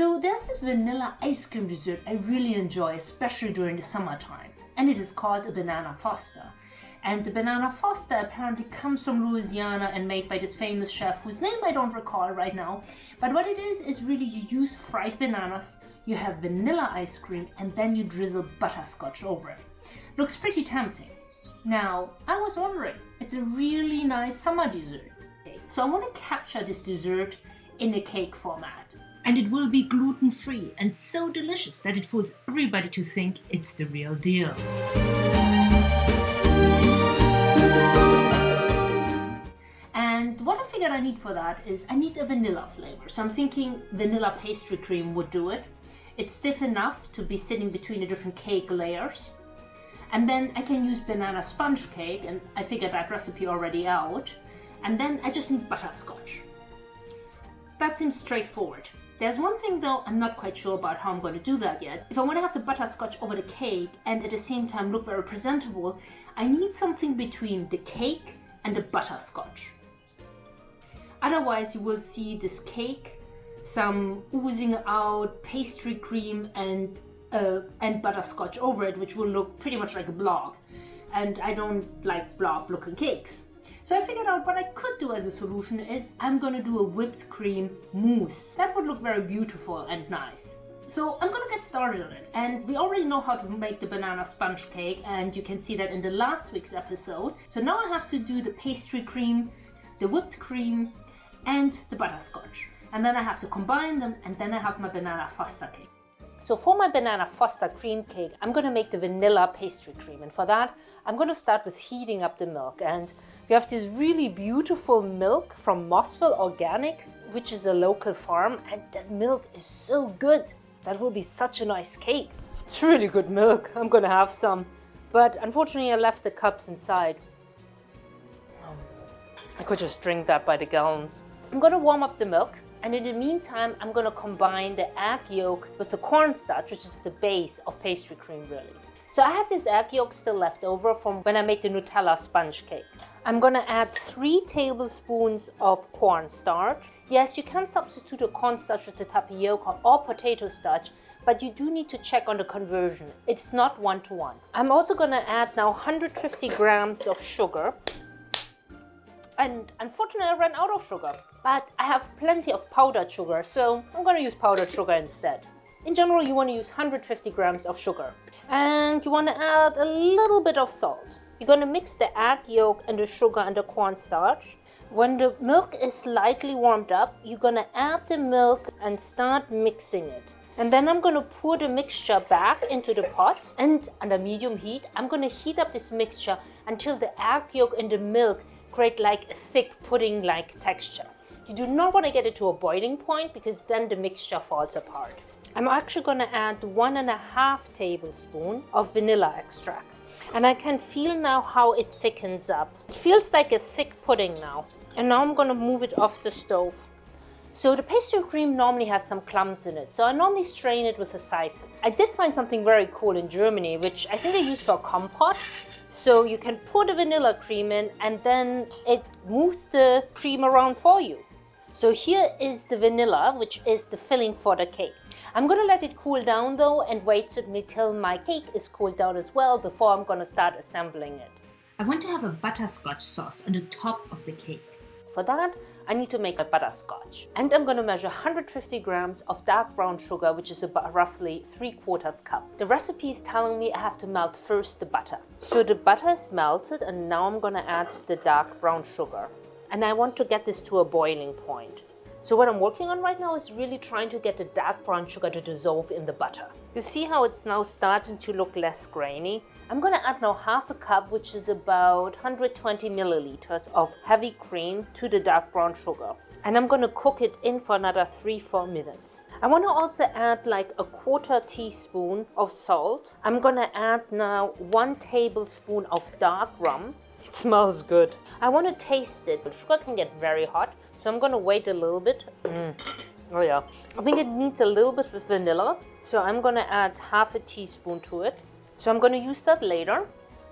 So there's this vanilla ice cream dessert I really enjoy, especially during the summertime, and it is called a banana foster. And the banana foster apparently comes from Louisiana and made by this famous chef whose name I don't recall right now. But what it is, is really you use fried bananas, you have vanilla ice cream, and then you drizzle butterscotch over it. Looks pretty tempting. Now, I was wondering, it's a really nice summer dessert. So I want to capture this dessert in a cake format. And it will be gluten free and so delicious that it fools everybody to think it's the real deal. And what I figured I need for that is I need a vanilla flavor. So I'm thinking vanilla pastry cream would do it. It's stiff enough to be sitting between the different cake layers. And then I can use banana sponge cake and I figured that recipe already out. And then I just need butterscotch. That seems straightforward. There's one thing though, I'm not quite sure about how I'm going to do that yet. If I want to have the butterscotch over the cake and at the same time look very presentable, I need something between the cake and the butterscotch. Otherwise you will see this cake, some oozing out pastry cream and, uh, and butterscotch over it, which will look pretty much like a blob. And I don't like blob looking cakes. So I figured out what I could do as a solution is I'm gonna do a whipped cream mousse. That would look very beautiful and nice. So I'm gonna get started on it and we already know how to make the banana sponge cake and you can see that in the last week's episode. So now I have to do the pastry cream, the whipped cream and the butterscotch. And then I have to combine them and then I have my banana foster cake. So for my banana foster cream cake, I'm gonna make the vanilla pastry cream and for that I'm gonna start with heating up the milk and we have this really beautiful milk from Mossville Organic, which is a local farm, and this milk is so good. That will be such a nice cake. It's really good milk. I'm gonna have some. But unfortunately, I left the cups inside. I could just drink that by the gallons. I'm gonna warm up the milk. And in the meantime, I'm gonna combine the egg yolk with the cornstarch, which is the base of pastry cream really. So I had this egg yolk still left over from when I made the Nutella sponge cake. I'm gonna add three tablespoons of cornstarch. Yes, you can substitute a cornstarch with the tapioca or potato starch, but you do need to check on the conversion. It's not one-to-one. -one. I'm also gonna add now 150 grams of sugar. And unfortunately, I ran out of sugar, but I have plenty of powdered sugar, so I'm gonna use powdered sugar instead. In general, you wanna use 150 grams of sugar. And you wanna add a little bit of salt. You're to mix the egg yolk and the sugar and the cornstarch. When the milk is slightly warmed up, you're to add the milk and start mixing it. And then I'm to pour the mixture back into the pot and under medium heat, I'm to heat up this mixture until the egg yolk and the milk create like a thick pudding-like texture. You do not want to get it to a boiling point because then the mixture falls apart. I'm actually going to add one and a half tablespoon of vanilla extract and I can feel now how it thickens up. It feels like a thick pudding now. And now I'm gonna move it off the stove. So the pastry cream normally has some clumps in it, so I normally strain it with a siphon. I did find something very cool in Germany, which I think they use for compote. So you can pour the vanilla cream in and then it moves the cream around for you. So here is the vanilla, which is the filling for the cake. I'm gonna let it cool down though and wait until my cake is cooled down as well before I'm gonna start assembling it. I want to have a butterscotch sauce on the top of the cake. For that, I need to make a butterscotch. And I'm gonna measure 150 grams of dark brown sugar, which is about roughly 3 quarters cup. The recipe is telling me I have to melt first the butter. So the butter is melted and now I'm gonna add the dark brown sugar. And I want to get this to a boiling point. So what I'm working on right now is really trying to get the dark brown sugar to dissolve in the butter. You see how it's now starting to look less grainy? I'm gonna add now half a cup, which is about 120 milliliters of heavy cream to the dark brown sugar. And I'm gonna cook it in for another 3-4 minutes. I want to also add like a quarter teaspoon of salt. I'm gonna add now one tablespoon of dark rum. It smells good. I want to taste it, but sugar can get very hot. So I'm gonna wait a little bit. Mm. Oh yeah. I think it needs a little bit of vanilla. So I'm gonna add half a teaspoon to it. So I'm gonna use that later.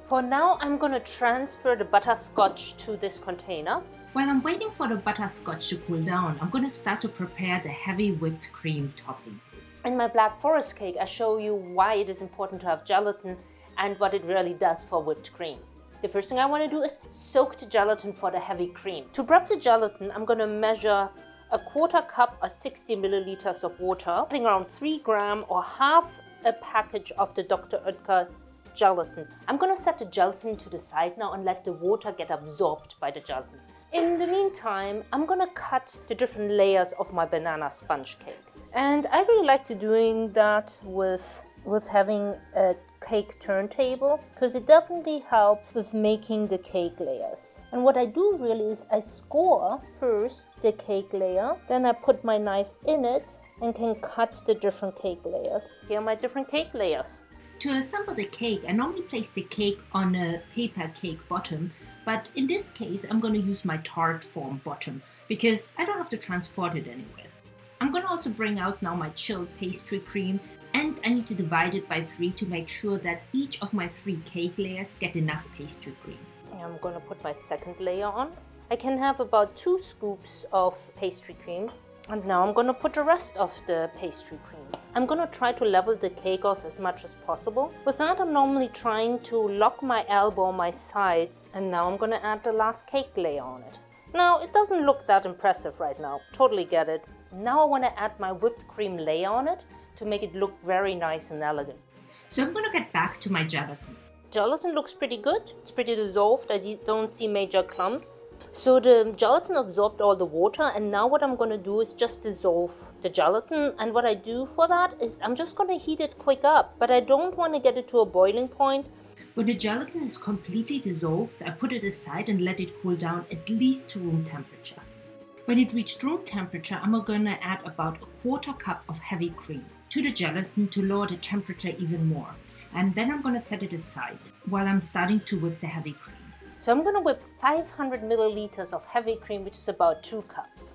For now, I'm gonna transfer the butterscotch to this container. While I'm waiting for the butterscotch to cool down, I'm going to start to prepare the heavy whipped cream topping. In my Black Forest cake, I show you why it is important to have gelatin and what it really does for whipped cream. The first thing I want to do is soak the gelatin for the heavy cream. To prep the gelatin, I'm going to measure a quarter cup or 60 milliliters of water, putting around 3 gram or half a package of the Dr. Oetker gelatin. I'm going to set the gelatin to the side now and let the water get absorbed by the gelatin. In the meantime, I'm going to cut the different layers of my banana sponge cake. And I really like to doing that with, with having a cake turntable because it definitely helps with making the cake layers. And what I do really is I score first the cake layer, then I put my knife in it and can cut the different cake layers. Here are my different cake layers. To assemble the cake, I normally place the cake on a paper cake bottom, but in this case I'm going to use my tart form bottom because I don't have to transport it anywhere. I'm going to also bring out now my chilled pastry cream and I need to divide it by three to make sure that each of my three cake layers get enough pastry cream. I'm to put my second layer on. I can have about two scoops of pastry cream. And now I'm to put the rest of the pastry cream. I'm to try to level the cake off as much as possible. With that, I'm normally trying to lock my elbow on my sides. And now I'm to add the last cake layer on it. Now, it doesn't look that impressive right now. Totally get it. Now I want to add my whipped cream layer on it to make it look very nice and elegant. So I'm going to get back to my gelatin. Gelatin looks pretty good. It's pretty dissolved. I don't see major clumps. So the gelatin absorbed all the water and now what I'm going to do is just dissolve the gelatin and what I do for that is I'm just going to heat it quick up but I don't want to get it to a boiling point. When the gelatin is completely dissolved, I put it aside and let it cool down at least to room temperature. When it reached room temperature, I'm going to add about a quarter cup of heavy cream to the gelatin to lower the temperature even more and then I'm going to set it aside while I'm starting to whip the heavy cream. So I'm going to whip 500 milliliters of heavy cream, which is about two cups.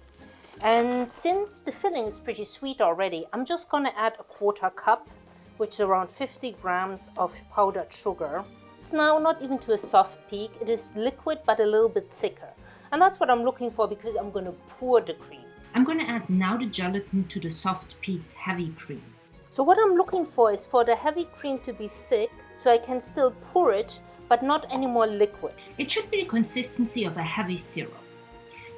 And since the filling is pretty sweet already, I'm just going to add a quarter cup, which is around 50 grams of powdered sugar. It's now not even to a soft peak, it is liquid but a little bit thicker. And that's what I'm looking for because I'm going to pour the cream. I'm going to add now the gelatin to the soft peaked heavy cream. So what I'm looking for is for the heavy cream to be thick so I can still pour it but not any more liquid. It should be the consistency of a heavy syrup.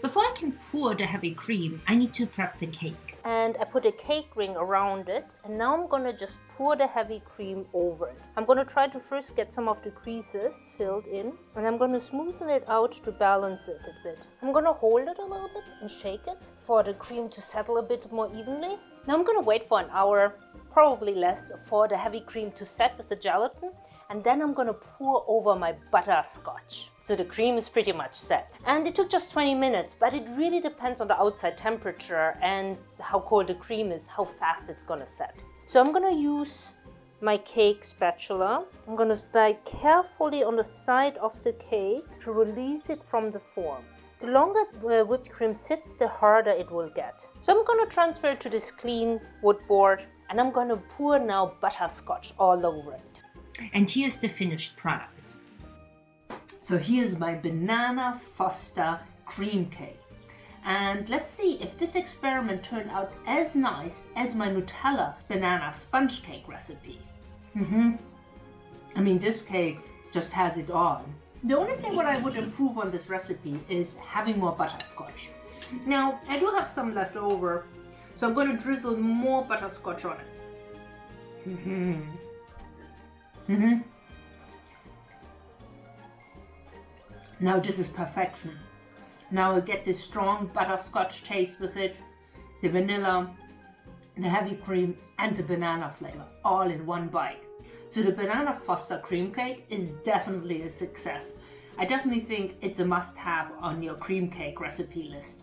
Before I can pour the heavy cream, I need to prep the cake. And I put a cake ring around it and now I'm gonna just pour the heavy cream over it. I'm gonna try to first get some of the creases filled in and I'm gonna smoothen it out to balance it a bit. I'm gonna hold it a little bit and shake it for the cream to settle a bit more evenly. Now I'm gonna wait for an hour probably less for the heavy cream to set with the gelatin and then I'm gonna pour over my butterscotch. So the cream is pretty much set. And it took just 20 minutes, but it really depends on the outside temperature and how cold the cream is, how fast it's gonna set. So I'm gonna use my cake spatula. I'm gonna slide carefully on the side of the cake to release it from the form. The longer the whipped cream sits, the harder it will get. So I'm gonna transfer it to this clean wood board and I'm to pour now butterscotch all over it. And here's the finished product. So here's my banana foster cream cake. And let's see if this experiment turned out as nice as my Nutella banana sponge cake recipe. Mm -hmm. I mean, this cake just has it all. The only thing what I would improve on this recipe is having more butterscotch. Now, I do have some left over so I'm going to drizzle more butterscotch on it. Mm -hmm. Mm -hmm. Now this is perfection. Now I get this strong butterscotch taste with it, the vanilla, the heavy cream and the banana flavor all in one bite. So the Banana Foster cream cake is definitely a success. I definitely think it's a must have on your cream cake recipe list.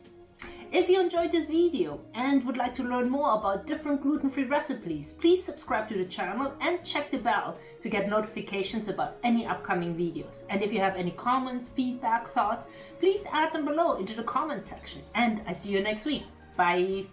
If you enjoyed this video and would like to learn more about different gluten-free recipes, please subscribe to the channel and check the bell to get notifications about any upcoming videos. And if you have any comments, feedback, thoughts, please add them below into the comment section. And I see you next week. Bye!